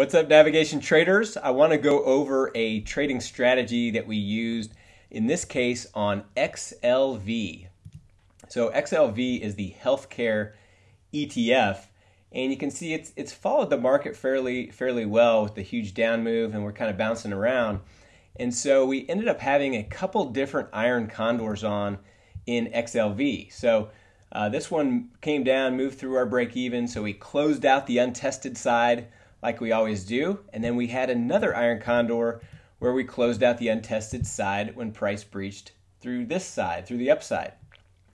What's up, navigation traders? I want to go over a trading strategy that we used in this case on XLV. So XLV is the healthcare ETF, and you can see it's it's followed the market fairly fairly well with the huge down move, and we're kind of bouncing around. And so we ended up having a couple different iron condors on in XLV. So uh, this one came down, moved through our break even, so we closed out the untested side like we always do, and then we had another iron condor where we closed out the untested side when price breached through this side, through the upside.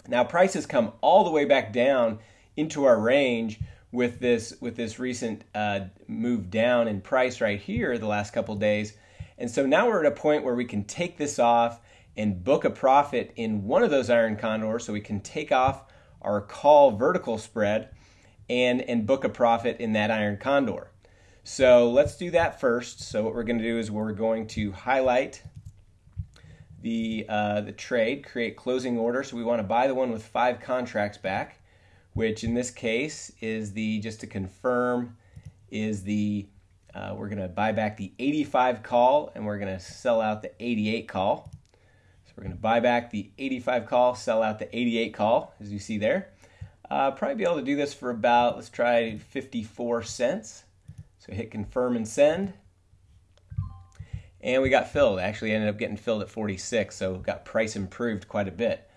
Now prices come all the way back down into our range with this with this recent uh, move down in price right here the last couple days, and so now we're at a point where we can take this off and book a profit in one of those iron condors, so we can take off our call vertical spread and and book a profit in that iron condor. So let's do that first. So what we're going to do is we're going to highlight the, uh, the trade, create closing order. So we want to buy the one with five contracts back, which in this case is the, just to confirm, is the, uh, we're going to buy back the 85 call and we're going to sell out the 88 call. So we're going to buy back the 85 call, sell out the 88 call, as you see there. Uh, probably be able to do this for about, let's try 54 cents. So hit confirm and send. And we got filled. Actually ended up getting filled at 46, so got price improved quite a bit.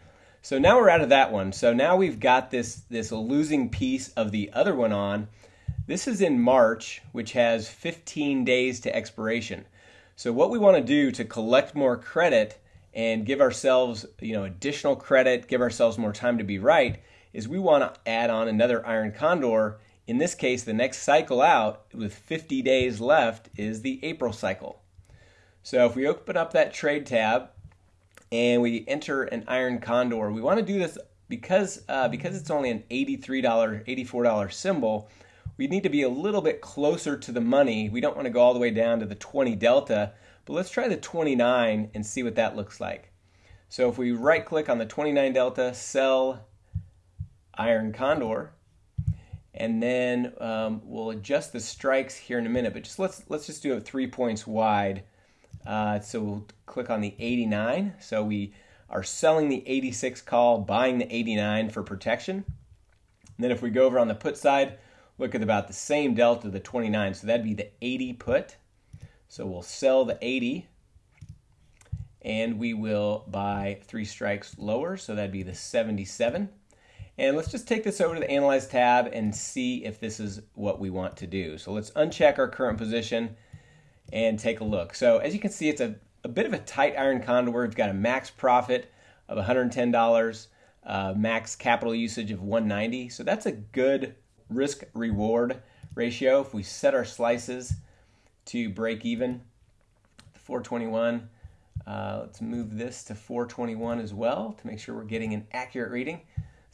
So now we're out of that one. So now we've got this, this losing piece of the other one on. This is in March, which has 15 days to expiration. So what we want to do to collect more credit and give ourselves, you know, additional credit, give ourselves more time to be right, is we want to add on another iron condor in this case, the next cycle out with 50 days left is the April cycle. So if we open up that trade tab and we enter an iron condor, we want to do this because uh, because it's only an $83, $84 symbol. We need to be a little bit closer to the money. We don't want to go all the way down to the 20 delta, but let's try the 29 and see what that looks like. So if we right click on the 29 delta, sell iron condor, and then um, we'll adjust the strikes here in a minute. But just let's let's just do it three points wide. Uh, so we'll click on the 89. So we are selling the 86 call, buying the 89 for protection. And then if we go over on the put side, look at about the same delta, the 29. So that'd be the 80 put. So we'll sell the 80 and we will buy three strikes lower. So that'd be the 77. And let's just take this over to the Analyze tab and see if this is what we want to do. So let's uncheck our current position and take a look. So as you can see, it's a, a bit of a tight iron condor. We've got a max profit of $110, uh, max capital usage of 190. So that's a good risk reward ratio. If we set our slices to break even, 421, uh, let's move this to 421 as well to make sure we're getting an accurate reading.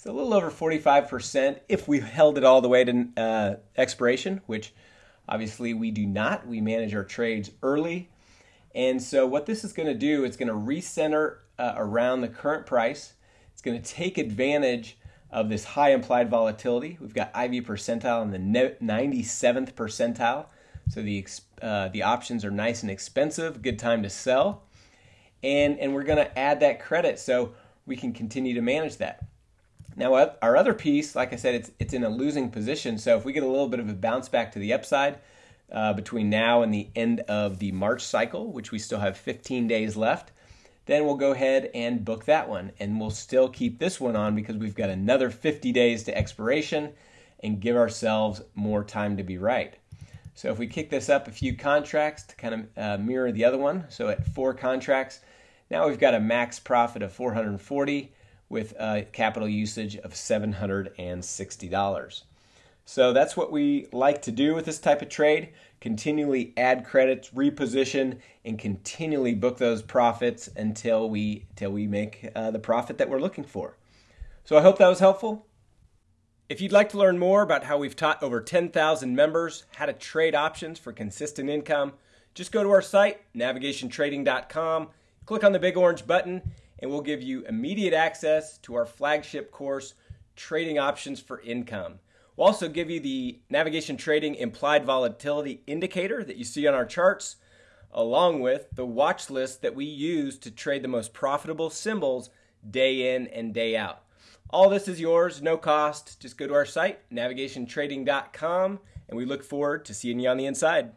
A little over 45% if we held it all the way to uh, expiration, which obviously we do not. We manage our trades early. And so what this is going to do, it's going to recenter uh, around the current price. It's going to take advantage of this high implied volatility. We've got IV percentile in the 97th percentile. So the, uh, the options are nice and expensive, good time to sell. And, and we're going to add that credit so we can continue to manage that. Now, our other piece, like I said, it's, it's in a losing position. So if we get a little bit of a bounce back to the upside uh, between now and the end of the March cycle, which we still have 15 days left, then we'll go ahead and book that one. And we'll still keep this one on because we've got another 50 days to expiration and give ourselves more time to be right. So if we kick this up a few contracts to kind of uh, mirror the other one, so at four contracts, now we've got a max profit of 440 with a capital usage of $760. So that's what we like to do with this type of trade continually add credits, reposition, and continually book those profits until we, until we make uh, the profit that we're looking for. So I hope that was helpful. If you'd like to learn more about how we've taught over 10,000 members how to trade options for consistent income, just go to our site, navigationtrading.com, click on the big orange button, and we'll give you immediate access to our flagship course, Trading Options for Income. We'll also give you the navigation trading implied volatility indicator that you see on our charts, along with the watch list that we use to trade the most profitable symbols day in and day out. All this is yours, no cost. Just go to our site, navigationtrading.com, and we look forward to seeing you on the inside.